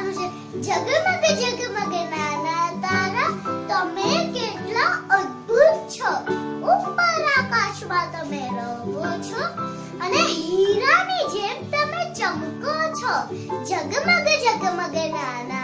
ગાવાનું છે જગમગ જગમગ નાના તારા, તમે કેટલા અદ્ભુત છો. ઉપર આકાશમાં તમે રહો છો અને હીરાની જેમ તમે ચમકો છો. જગમગ જગમગ નાના